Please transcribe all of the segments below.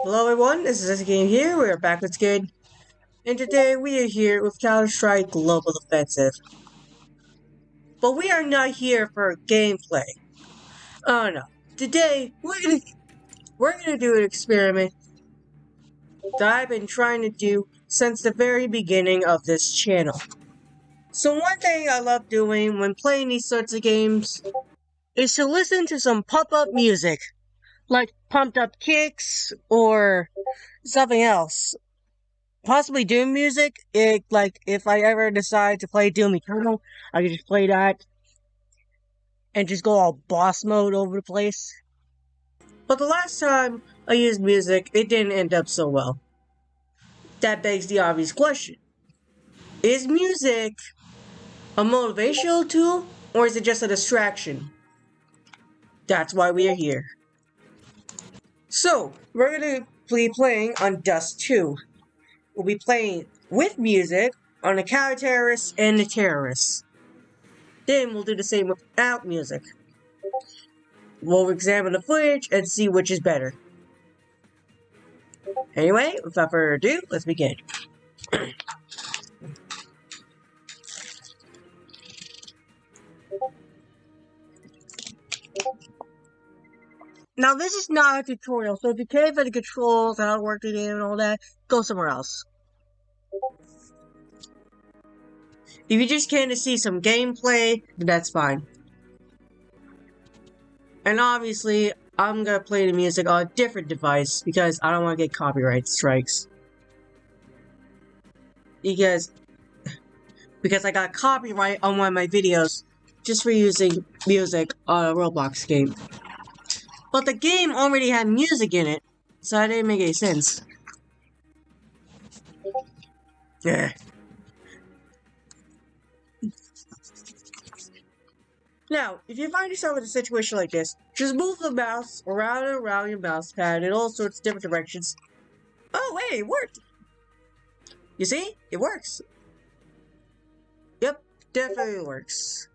Hello everyone, this is Game here, we're back with Skid, and today we are here with Counter-Strike Global Offensive. But we are not here for gameplay. Oh no. Today, we're gonna, we're gonna do an experiment that I've been trying to do since the very beginning of this channel. So one thing I love doing when playing these sorts of games is to listen to some pop-up music like pumped up kicks or something else. Possibly Doom music. It like if I ever decide to play Doom Eternal, I could just play that and just go all boss mode over the place. But the last time I used music, it didn't end up so well. That begs the obvious question. Is music a motivational tool or is it just a distraction? That's why we are here. So, we're going to be playing on Dust 2. We'll be playing with music on the counter terrorists and the terrorists. Then we'll do the same without music. We'll examine the footage and see which is better. Anyway, without further ado, let's begin. Now, this is not a tutorial, so if you can't find the controls, how to work the game and all that, go somewhere else. If you just came to see some gameplay, that's fine. And obviously, I'm gonna play the music on a different device because I don't want to get copyright strikes. Because, because I got copyright on one of my videos just for using music on a Roblox game. But the game already had music in it, so that didn't make any sense. Yeah. Now, if you find yourself in a situation like this, just move the mouse around and around your mouse pad in all sorts of different directions. Oh, wait, it worked! You see? It works. Yep, definitely works.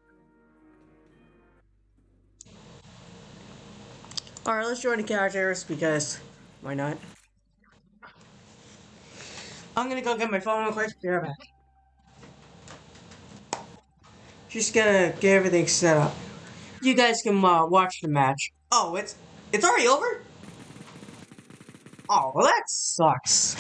Alright, let's join the characters because why not? I'm gonna go get my phone real quick. Be right back. Just gonna get everything set up. You guys can uh, watch the match. Oh, it's it's already over? Oh, well that sucks.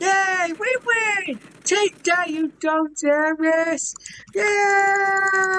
Yay! We win! Take that, you dumb terrorist! Yeah!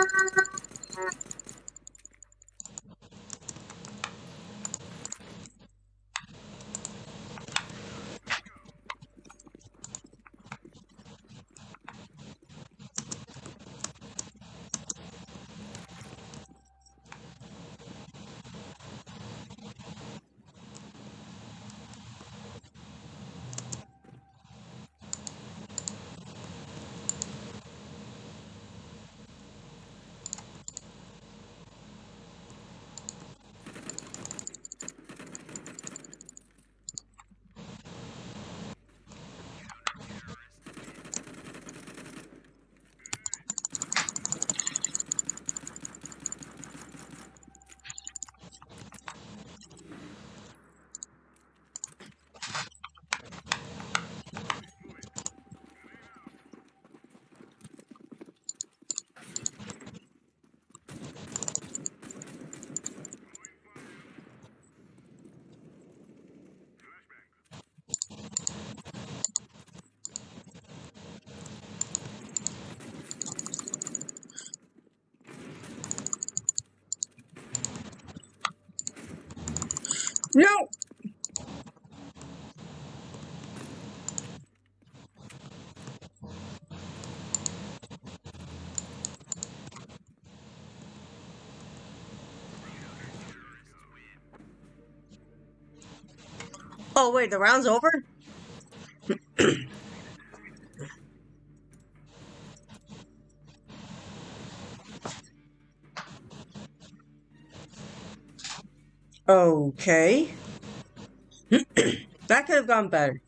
Oh wait, the round's over? okay. that could have gone better.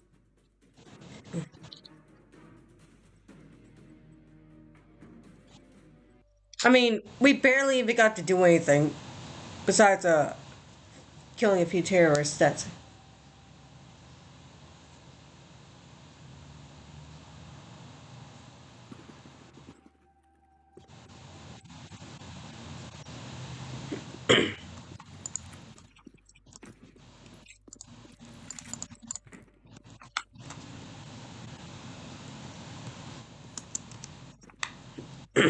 I mean, we barely even got to do anything besides uh killing a few terrorists. That's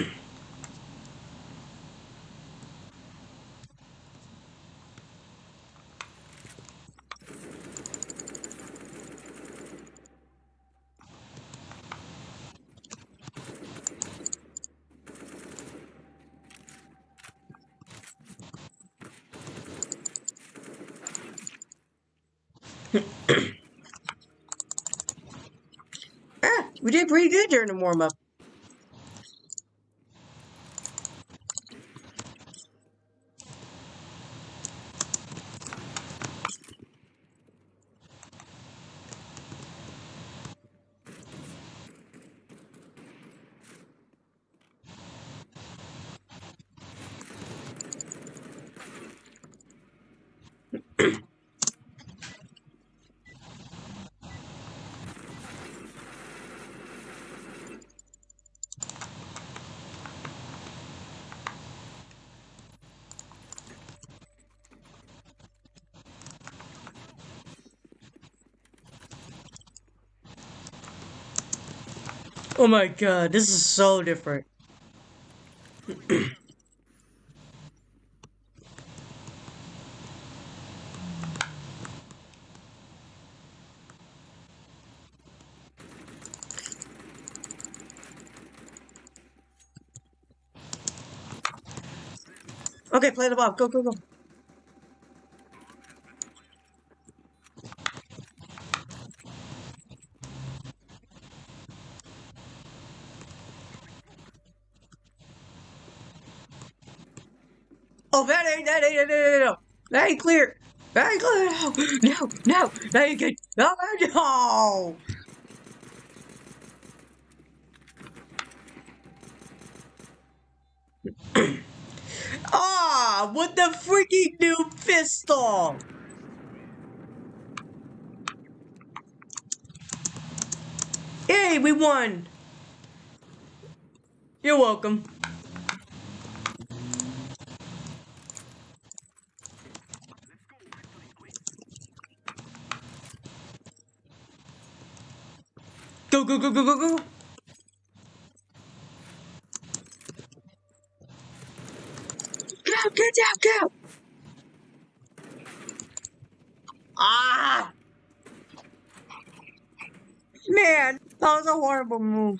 ah, we did pretty good during the warm Oh my god, this is so different. okay, play the bomb. Go, go, go. That ain't, no, no, no, That ain't clear. That ain't clear. No, no, no. That ain't good. No, no. Ah, what the freaking new pistol? Hey, we won. You're welcome. Go, go, go, go, go, go. Go, down, go. Ah. Man, that was a horrible move.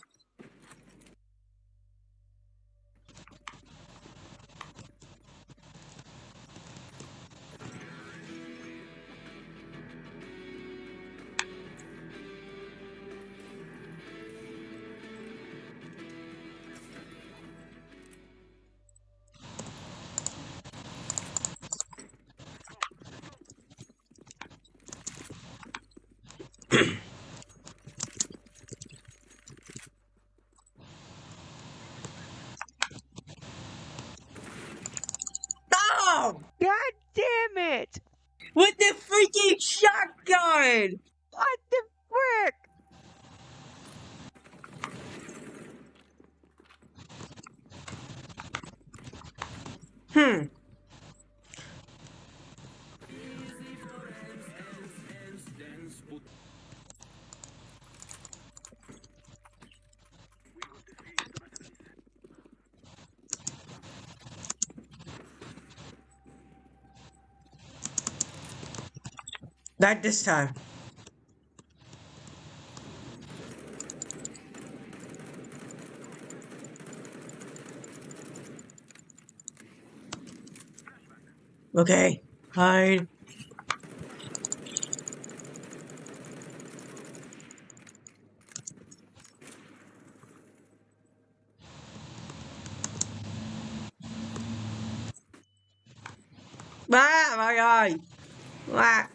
Not this time. Okay, hide. Ah, my eye. Ah.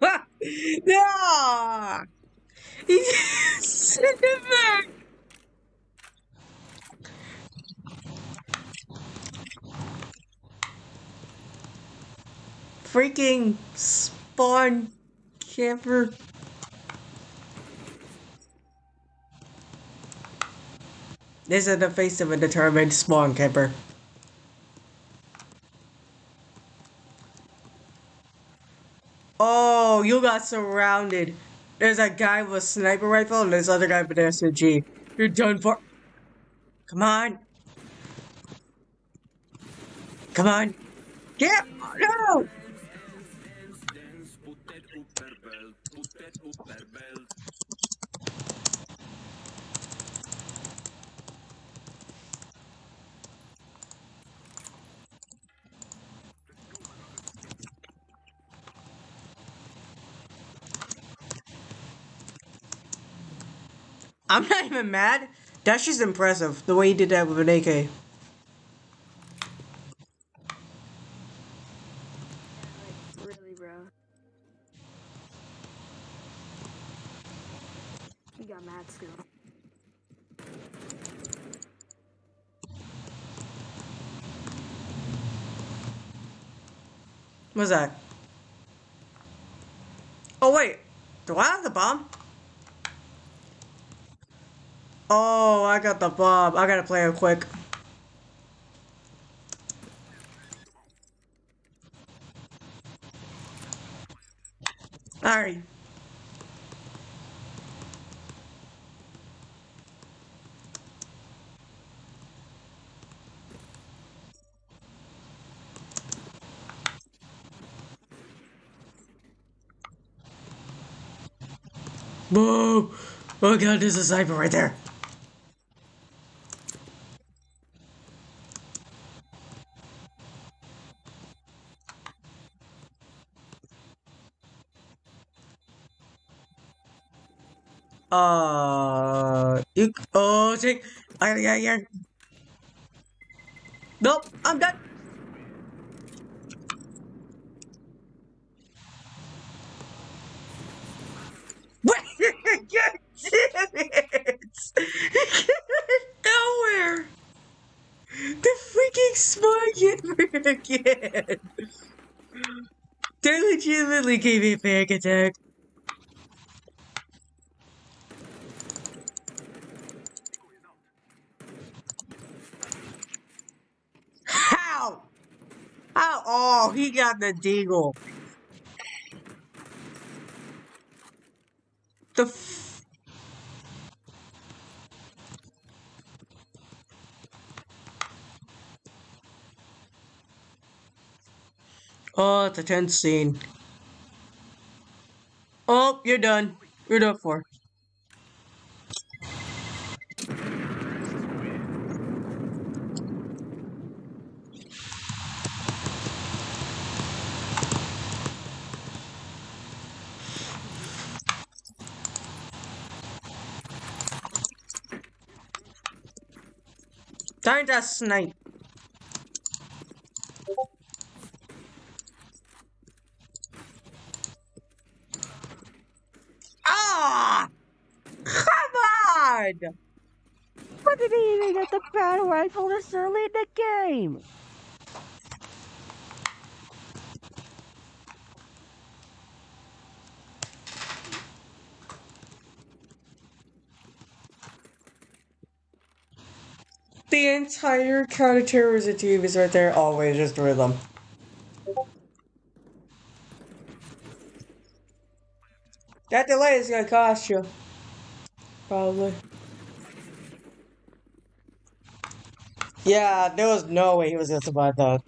Ah! No! Send it back! Freaking spawn camper. This is the face of a determined spawn camper. Oh, you got surrounded. There's a guy with a sniper rifle and there's other guy with an SMG. You're done for. Come on. Come on. Get no! I'm not even mad. That's just impressive, the way he did that with an AK. Like, really. He got mad still. What's that? Oh wait, do I have the bomb? Oh, I got the bomb. I gotta play it quick. Alright. Whoa! Oh god, there's a sniper right there. Uh, you, oh, I, yeah, yeah. Nope, I'm done. What? God damn it! Nowhere! The freaking smart camera again! They legitimately gave me a panic attack. How? How? Oh, he the deagle. The f- Oh, it's a tense scene. Oh, you're done. You're done for. To snipe. Ah! Come on! Why did he even get the battle rifle this early in the game? The entire counterterrorism team is right there. Always destroy them. That delay is gonna cost you. Probably. Yeah, there was no way he was gonna survive that.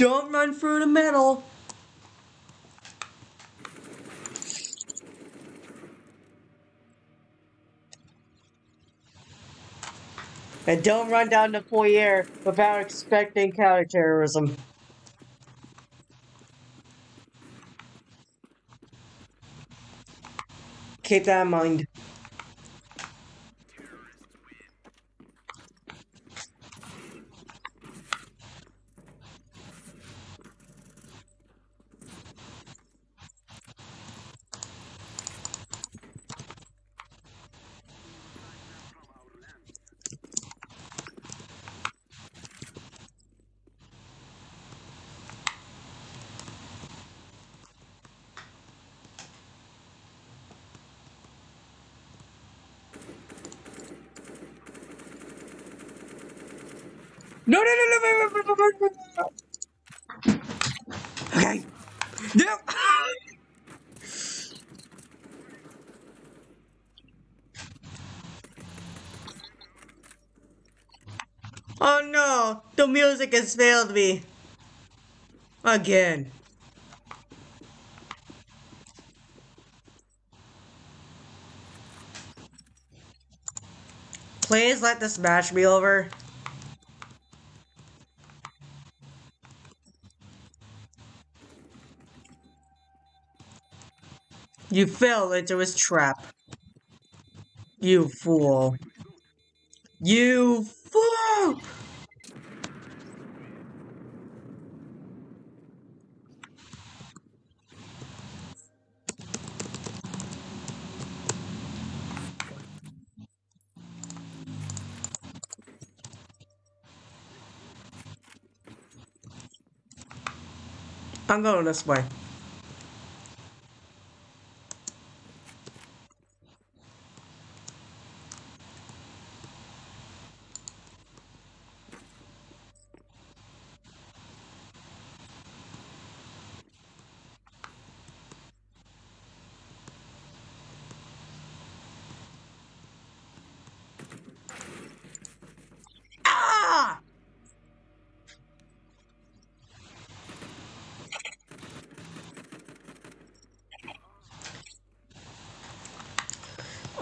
Don't run through the middle. And don't run down the foyer without expecting counterterrorism. Keep that in mind. Music has failed me. Again. Please let this match be over. You fell into his trap. You fool. You fool! Tanggal last buy.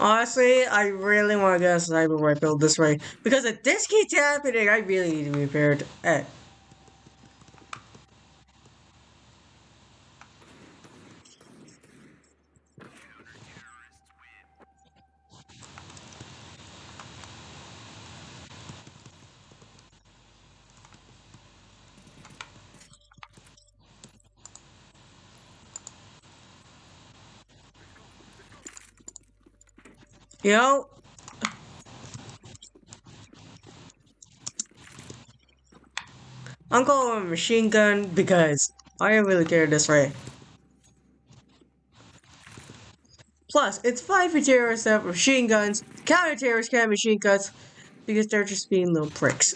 Honestly, I really want to get a sniper rifle this way. Because if this keeps happening, I really need to be prepared. Eh. You know, I'm with a machine gun because I don't really care this way. Plus, it's fine for terrorists have machine guns. Counter terrorists can have machine guns because they're just being little pricks.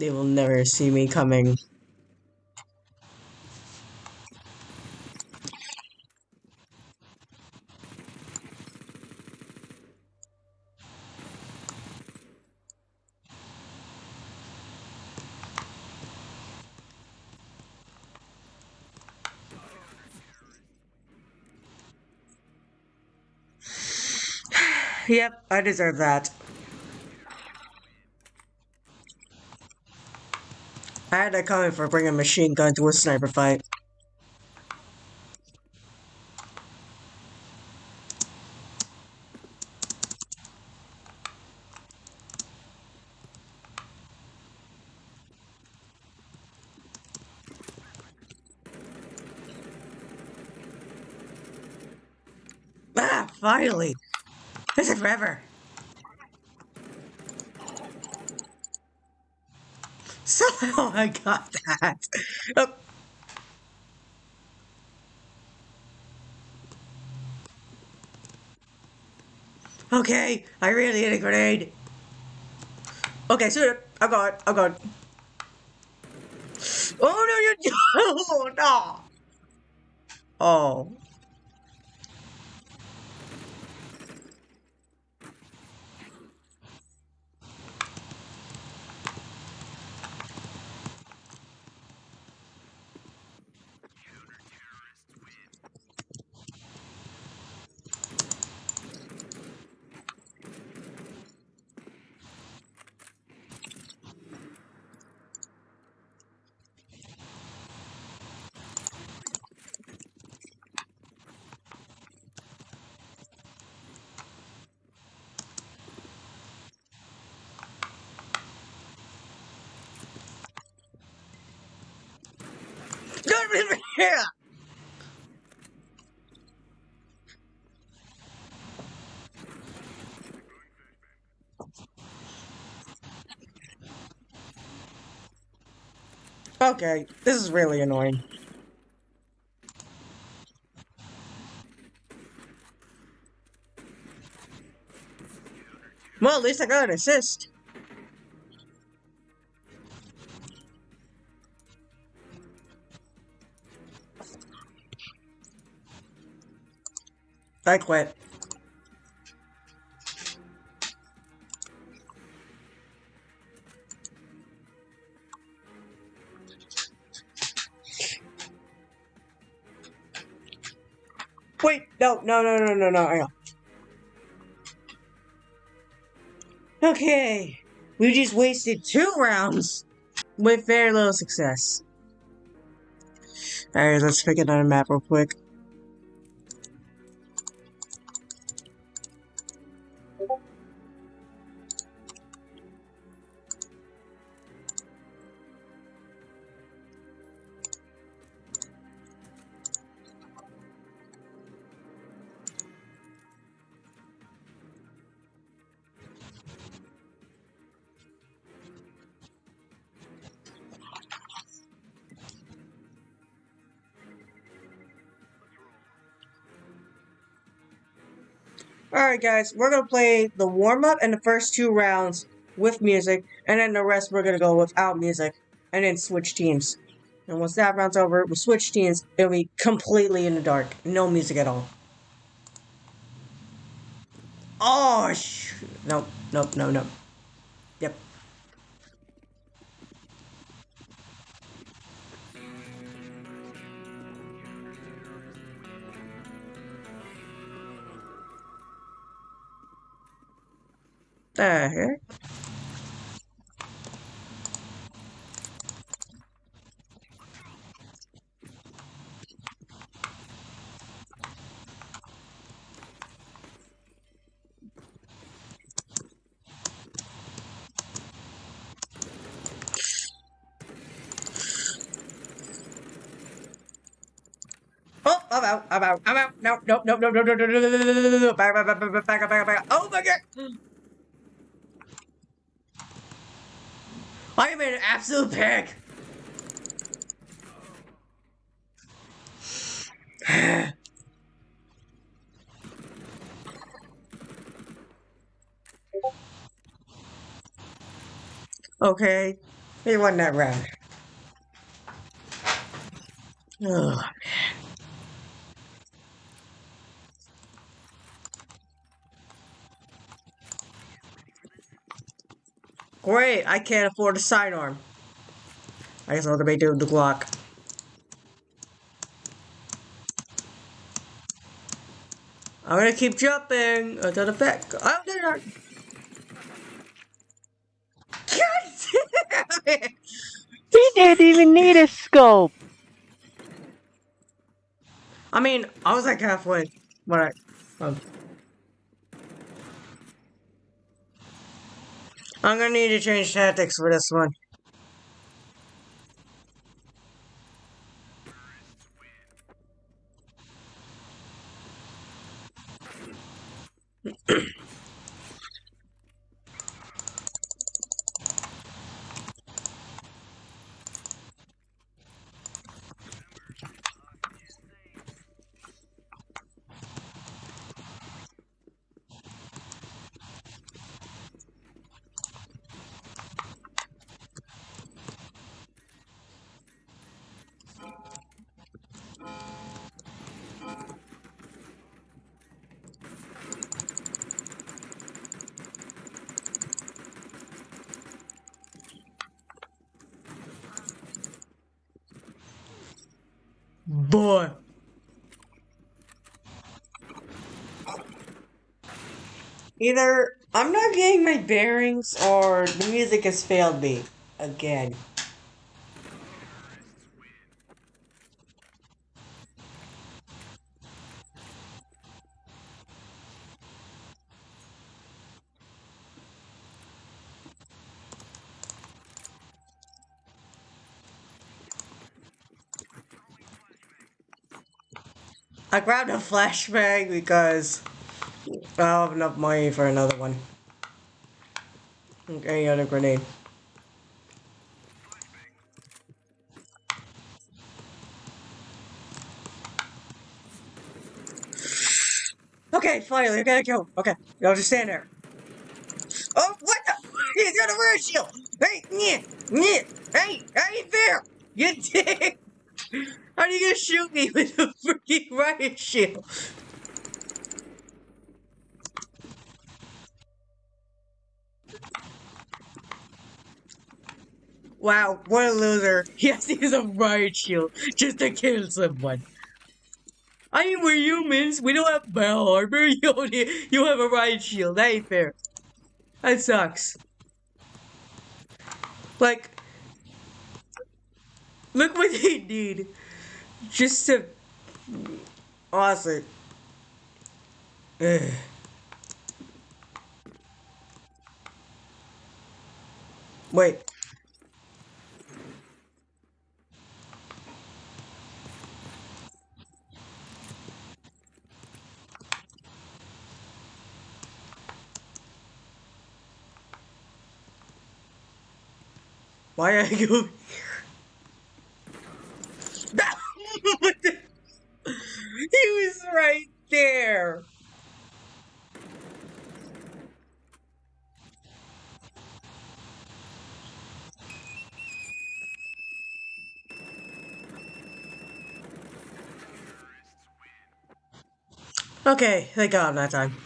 They will never see me coming. Yep, I deserve that. I had that coming for bringing a machine gun to a sniper fight. Ah, finally! This is forever. Somehow I got that. Oh. Okay, I really need a grenade. Okay, so I got it. I got it. Oh no, you oh, no. Oh. Okay, this is really annoying. Well, at least I got an assist. I quit. Wait, no, no, no, no, no, no, hang on. Okay, we just wasted two rounds with very little success. Alright, let's pick another map real quick. Alright guys, we're gonna play the warm-up and the first two rounds with music, and then the rest we're gonna go without music, and then switch teams. And once that round's over, we'll switch teams, it'll be completely in the dark, no music at all. Oh, sh nope, nope, no, no. Yep. The heck? Oh, I'm out, I'm out, I'm out. No, no, no, no, no, no, no, no, no, no, no, no, no, back, back, back, back, back, back, back. Oh my god! I am an absolute pig! okay, he won that round. Ugh. Great, I can't afford a sidearm. I guess I'll have to make do with the Glock. I'm gonna keep jumping until the back. Oh, there are. God damn it! He didn't even need a scope. I mean, I was like halfway when I. Um, I'm gonna need to change tactics for this one. Either I'm not getting my bearings or the music has failed me again. I grabbed a flashbang because I have enough money for another one. Any other grenade. Okay, finally, I gotta go. Okay, I'll just stand there. Oh, what the? He's got a riot shield! Hey, yeah, yeah, hey, I ain't fair! You dick! How are you gonna shoot me with a freaking riot shield? Wow, what a loser. He has to use a riot shield just to kill someone. I mean, we're humans. We don't have bell armor. You, only, you have a riot shield. That ain't fair. That sucks. Like, look what they did. Just to... Honestly. Ugh. Wait. Why are you he was right there. Okay, thank God that time.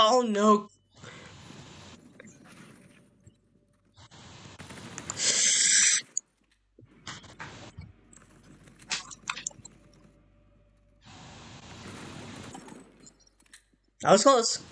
Oh no. That was close.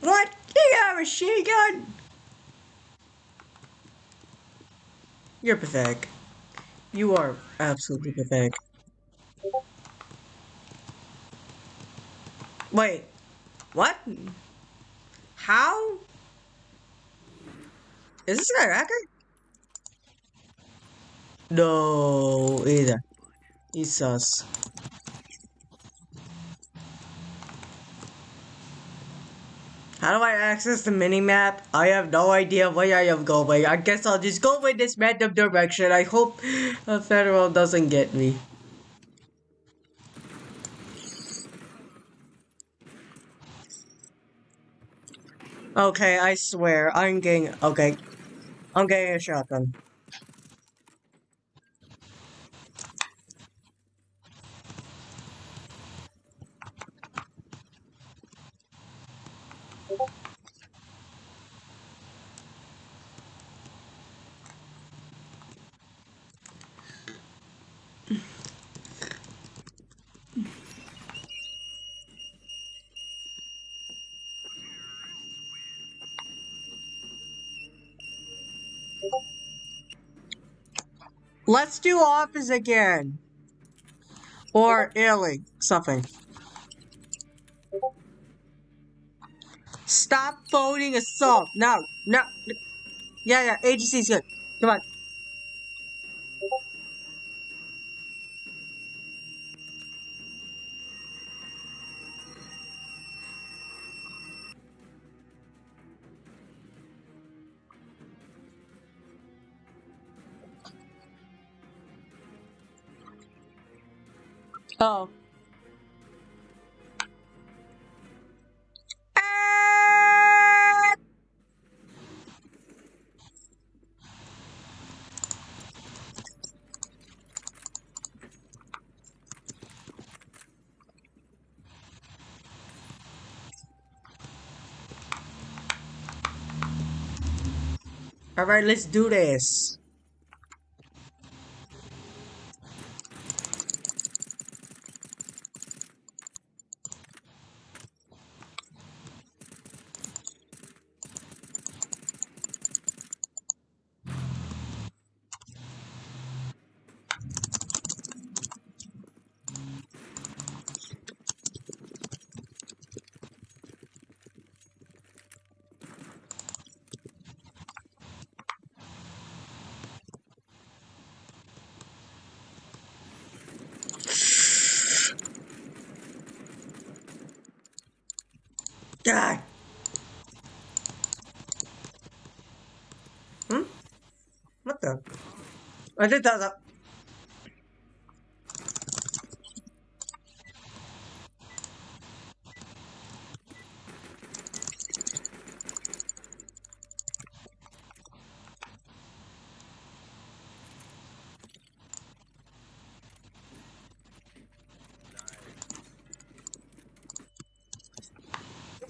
What? You got a machine gun? You're pathetic. You are absolutely pathetic. Wait. What? How? Is this guy a? No, either. He's sus. How do I access the mini-map? I have no idea where I am going. I guess I'll just go in this random direction. I hope the Federal doesn't get me. Okay, I swear, I'm getting- okay. I'm getting a shotgun. Let's do office again. Or Italy, something. Stop voting assault. No, no. Yeah, yeah, agency's good. Come on. Oh. Ah! Alright, let's do this.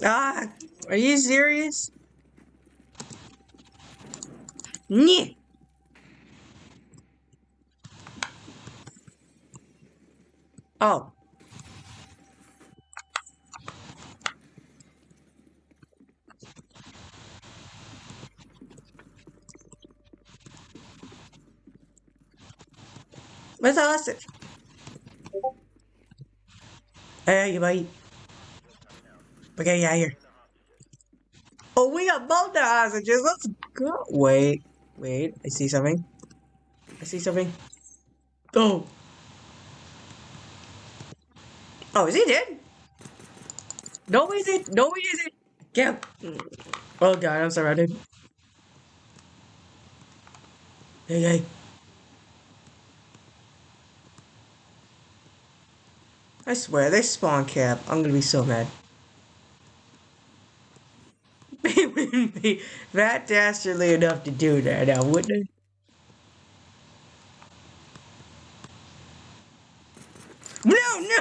Ah, are you serious? Nyeh. Oh. Where's the hostage? Hey, you. Okay, yeah, here. Oh, we got both the hostages. Let's go. Wait, wait. I see something. I see something. Oh. Oh, is he dead? No, he isn't. No, he isn't. Get. Oh, God, I'm surrounded. Hey, hey. I swear, they spawn cap. I'm gonna be so mad. They wouldn't be that dastardly enough to do that now, wouldn't they? No,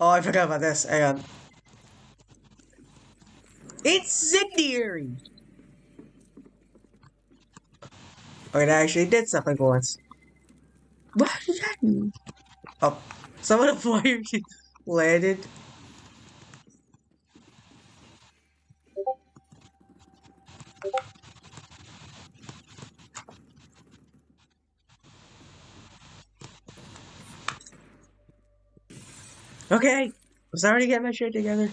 Oh, I forgot about this. Hang on. Incendiary! Oh, it actually did something once. What did that mean? Oh, some of the fire landed. Okay, I'm starting to get my shit together.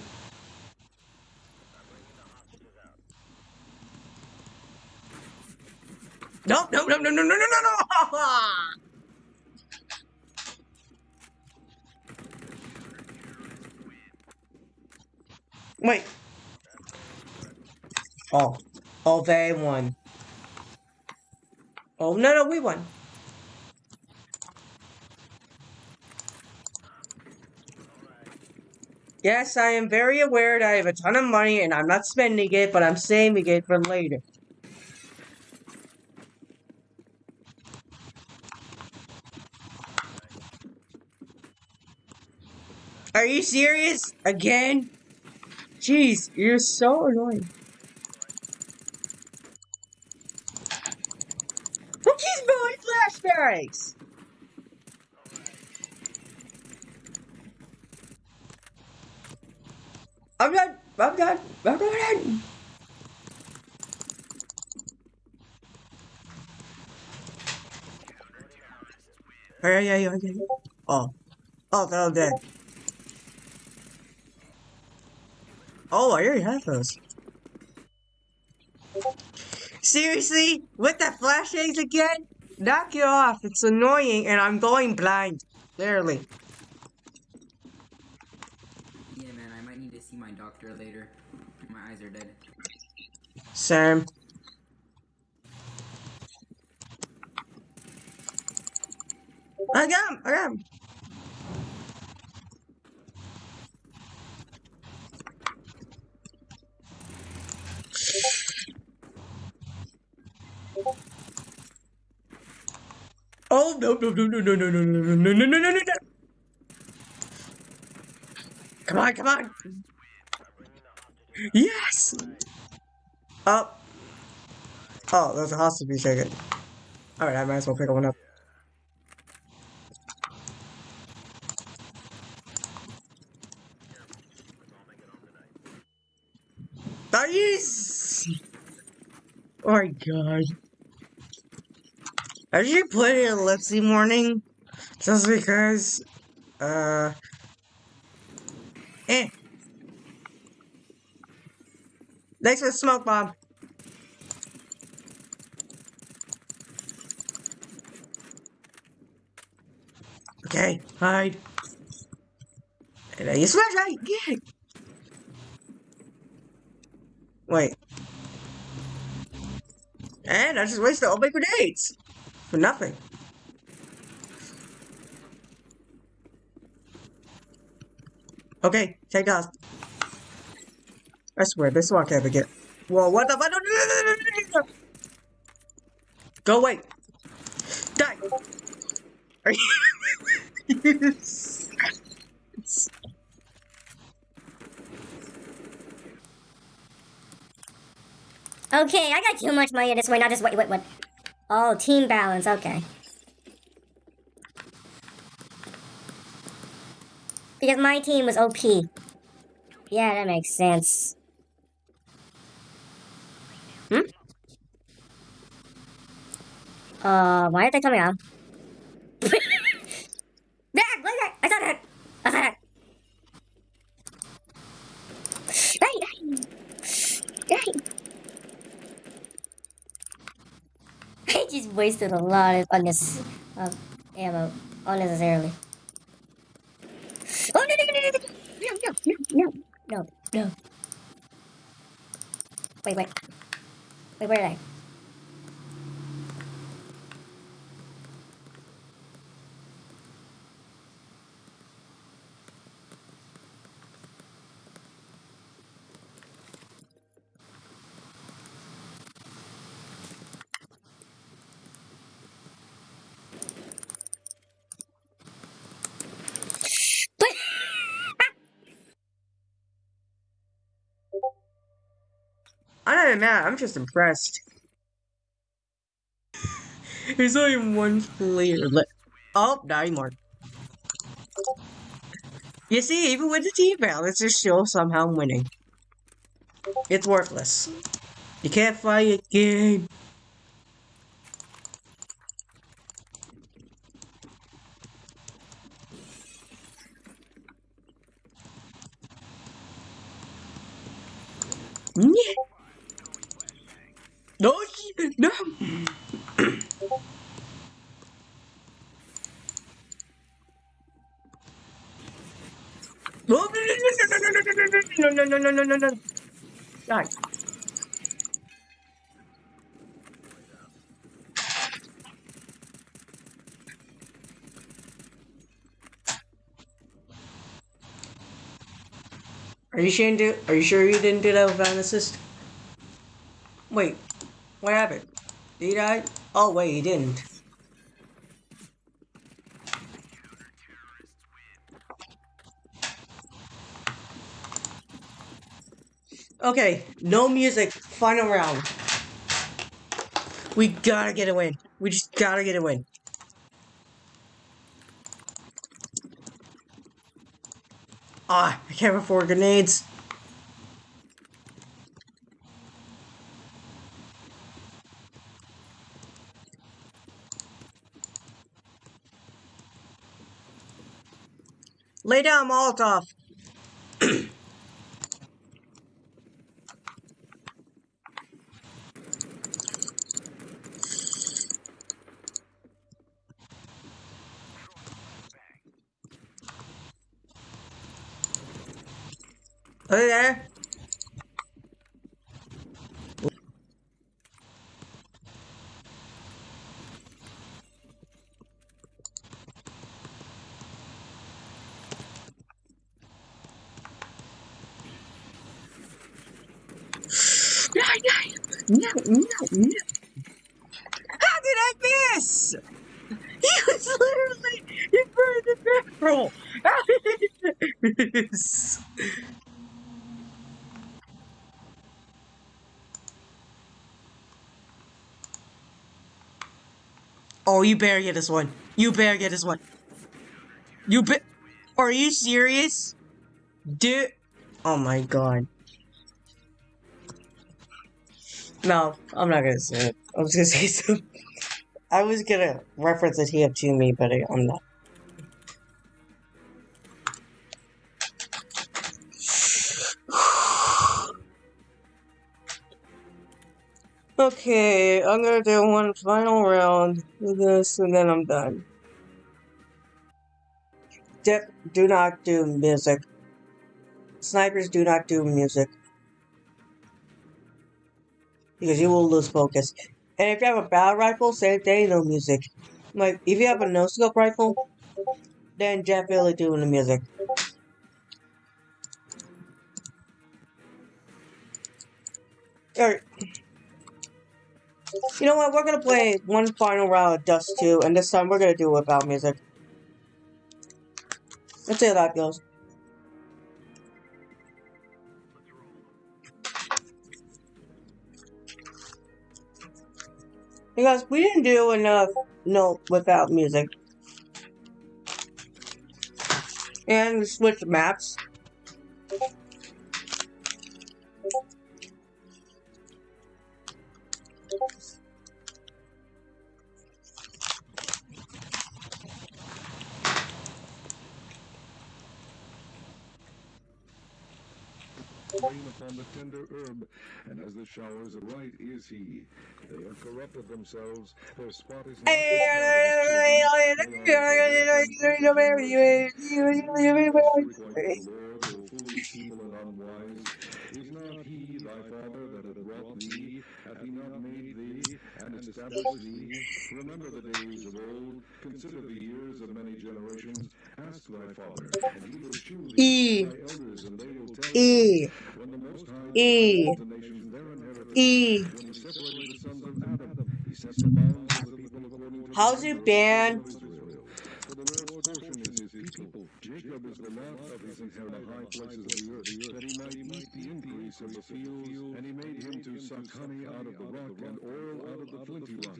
No, no, no, no, no, no, no, no, no! Wait. Oh. Oh, they won. Oh, no, no, we won. Yes, I am very aware that I have a ton of money and I'm not spending it, but I'm saving it for later. Are you serious? Again? Jeez, you're so annoying. Who keeps blowing flashbangs? I'm done. I'm done. I'm done. Oh, yeah, yeah, yeah, yeah. Oh. Oh, they're all dead. Oh, I already have those. Seriously? With the flash eggs again? Knock it off. It's annoying and I'm going blind. Literally. Yeah, man, I might need to see my doctor later. My eyes are dead. Sam. I got him! I got him! Oh no no no no no no no no no no no no no Come on, come on! Yes! Oh. Oh, there's a hostage to be taken. Alright, I might as well pick one up. Nice! Oh my god. I usually put it in Lipsy morning just because uh Thanks for the smoke bomb. Okay, hide. And then you smash right, yeah. Wait. And I just wasted all my grenades. For nothing. Okay, take off. I swear, this one can't get. Whoa, what the fuck? Go away. Die. Are you... Okay, I got too much money this way, not just wait, wait, what? Oh, team balance, okay. Because my team was OP. Yeah, that makes sense. Uh, why are they coming out? Back! Look at I saw that! I saw that! Hey! Hey! Hey! I just wasted a lot of unnecess of ammo unnecessarily. Oh no no no no no no no no no Wait wait wait where are they? But I'm not even mad. I'm just impressed. There's only one player left. Oh, not anymore. You see, even with the team balance, it's still somehow winning. It's worthless. You can't fight a game. no, no, no, no, no. Die. Are you sure you didn't do, are you sure you didn't do that without an assist? Wait, what happened? Did he die? Oh wait, he didn't. Okay, no music. Final round. We gotta get a win. We just gotta get a win. Ah, I can't afford grenades. Lay down, Molotov. thế you better get this one. You better get this one. You be- Are you serious? Dude. Oh my god. No, I'm not gonna say it. I was gonna say something. I was gonna reference a TF2 meme, but I'm not. Okay, I'm gonna do one final round with this, and then I'm done. Dip, do not do music. Snipers do not do music. Because you will lose focus. And if you have a battle rifle, same thing, no music. Like, if you have a no-scope rifle, then definitely doing the music. Alright. You know what? We're gonna play one final round of Dust 2, and this time we're gonna do it without music. Let's see how that goes. Because we didn't do enough no without music. And we switched maps. Rain upon the tender herb, and as the showers of right is he. They have corrupted themselves, their spot is not. Is not he thy father that hath wrought thee? Hath he not made and established thee? Remember the days of old, consider the years of many generations. Ask thy father, and he will shew thee E. thy elders, and they will tell E. thee. When the Most High E. the nations their inheritance, E. when he separated the sons of Adam, he set the bounds of the people according to How's it number of the banned? children of Israel. For the Lord's portion is his people, Jacob is the lot of his inheritance high places of the earth, that he might eat the increase of the fields, and he made him to suck honey out of the rock, and oil out of the flinty rock,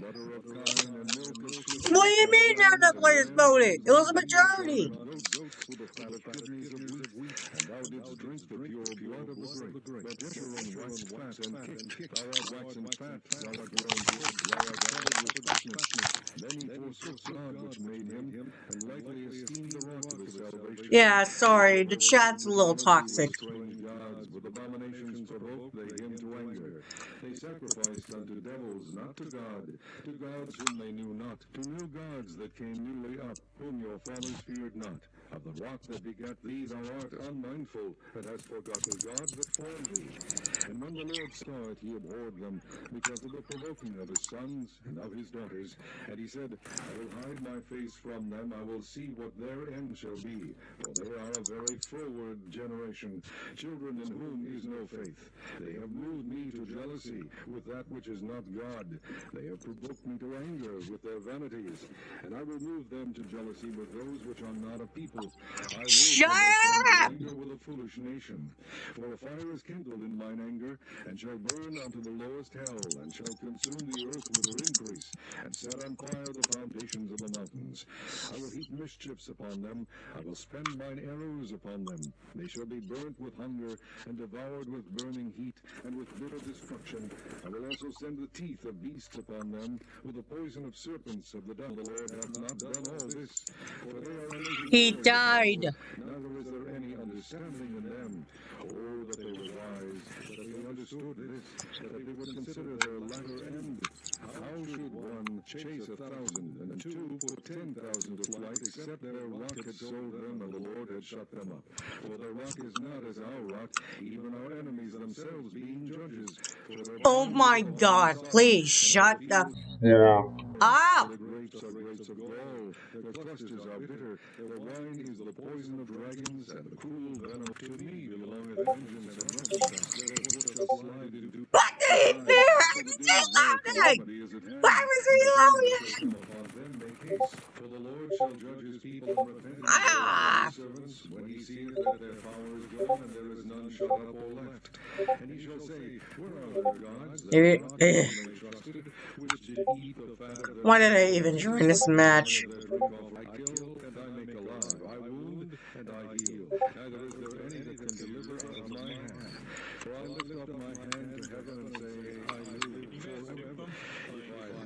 butter of kine, and milk of sheep. What do you mean none of the players voted? It was a majority. Goats with the fat of kidneys of wheat, and thou didst drink the pure blood of the grape. But Jeshurun waxed fat and kicked, thou art waxen fat, thou art grown good, thou art covered with fatness. Then he forsook God which made him, and lightly esteemed the rock of his salvation. Yeah, sorry, the chat's a little toxic. Strange gods, with abominations provoked they him to anger. They sacrificed unto devils, not to God, to gods whom they knew not, to new gods that came newly up, whom your fathers feared not. Of the rock that begat thee thou art unmindful, and hast forgotten God that formed thee. And when the Lord saw it, he abhorred them, because of the provoking of his sons and of his daughters. And he said, I will hide my face from them, I will see what their end shall be. For they are a very froward generation, children in whom is no faith. They have moved me to jealousy with that which is not God. They have provoked me to anger with their vanities. And I will move them to jealousy with those which are not a people. Shut provoke them to up! anger with a foolish nation. For a fire is kindled in mine anger, and shall burn unto the lowest hell, and shall consume the earth with her increase, and set on fire the foundations of the mountains. I will heap mischiefs upon them, I will spend mine arrows upon them. They shall be burnt with hunger, and devoured with burning heat, and with bitter destruction. I will also send the teeth of beasts upon them, with the poison of serpents of the devil. The Lord hath not done all this, for they are He died. Neither is there any understanding in them. Oh, that they were wise, that they understood this, that they would consider their latter end. How should one chase a thousand, and two put ten thousand to flight, except their rock had sold them, and the Lord had shut them up? For their rock is not as our rock, even our enemies themselves being judges. Oh my god, please shut the Yeah. up! the grapes are grapes of gall, their clusters are bitter, their wine is the poison of dragons, and the cruel venom to me belongeth vengeance and recompense. Their foot shall slide into did he do? Why was he loading? Why was he loading? Upon them make haste, for the Lord shall judge his people and repent his Ah! servants when he seeth that their power is gone and there is none shut up or left. And he shall say, Where are their gods that Eh, not whom they trusted, which did eat the fat of their Why did I even join this match? I kill and I make alive. I wound and I heal. Neither is there any that can deliver out of my hand. For I lift up my hand to heaven and say, I live forever. If I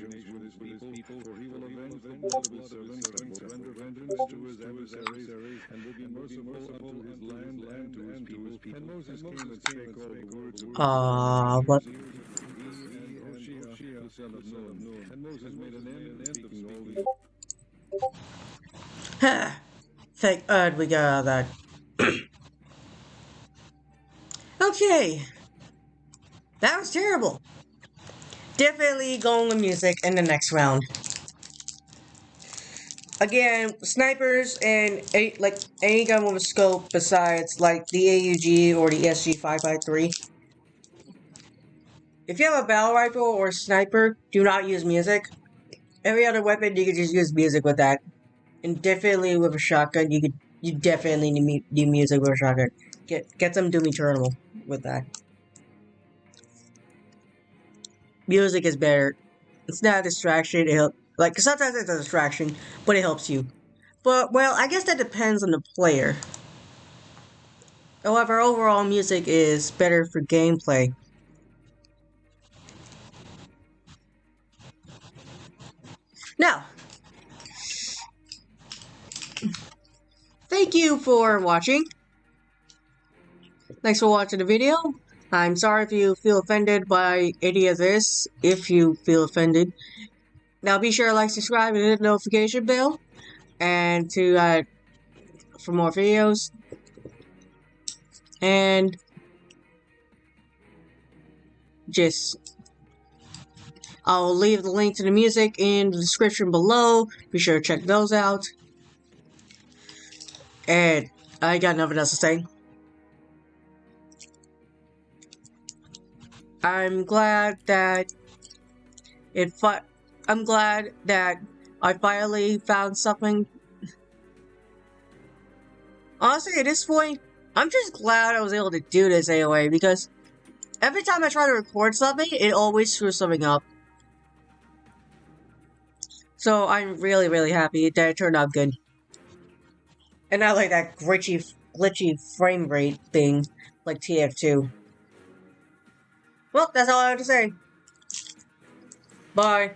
his people, for he will avenge the blood of his servants, and will render vengeance to his adversaries, and will be merciful unto his land and to his people. And Moses came and spake all the words of Ah, what? Hoshea, the son of Nun. And Moses made an end of speaking all these Thank God we got that. okay. That was terrible. Definitely going with music in the next round. Again, snipers and like any gun with a scope besides like the AUG or the SG553. If you have a battle rifle or sniper, do not use music. Every other weapon, you can just use music with that. And definitely with a shotgun, you could you definitely need do music with a shotgun. Get get some Doom Eternal with that. Music is better. It's not a distraction. It help like sometimes it's a distraction, but it helps you. But well, I guess that depends on the player. However, overall music is better for gameplay. Now, thank you for watching. Thanks for watching the video. I'm sorry if you feel offended by any of this, if you feel offended. Now be sure to like, subscribe, and hit the notification bell. And to, uh, for more videos. And just I'll leave the link to the music in the description below. Be sure to check those out. And I got nothing else to say. I'm glad that it fi- I'm glad that I finally found something. Honestly, at this point, I'm just glad I was able to do this anyway, because every time I try to record something, it always screws something up. So I'm really, really happy that it turned out good. And not like that glitchy, glitchy frame rate thing like TF2. Well, that's all I have to say. Bye.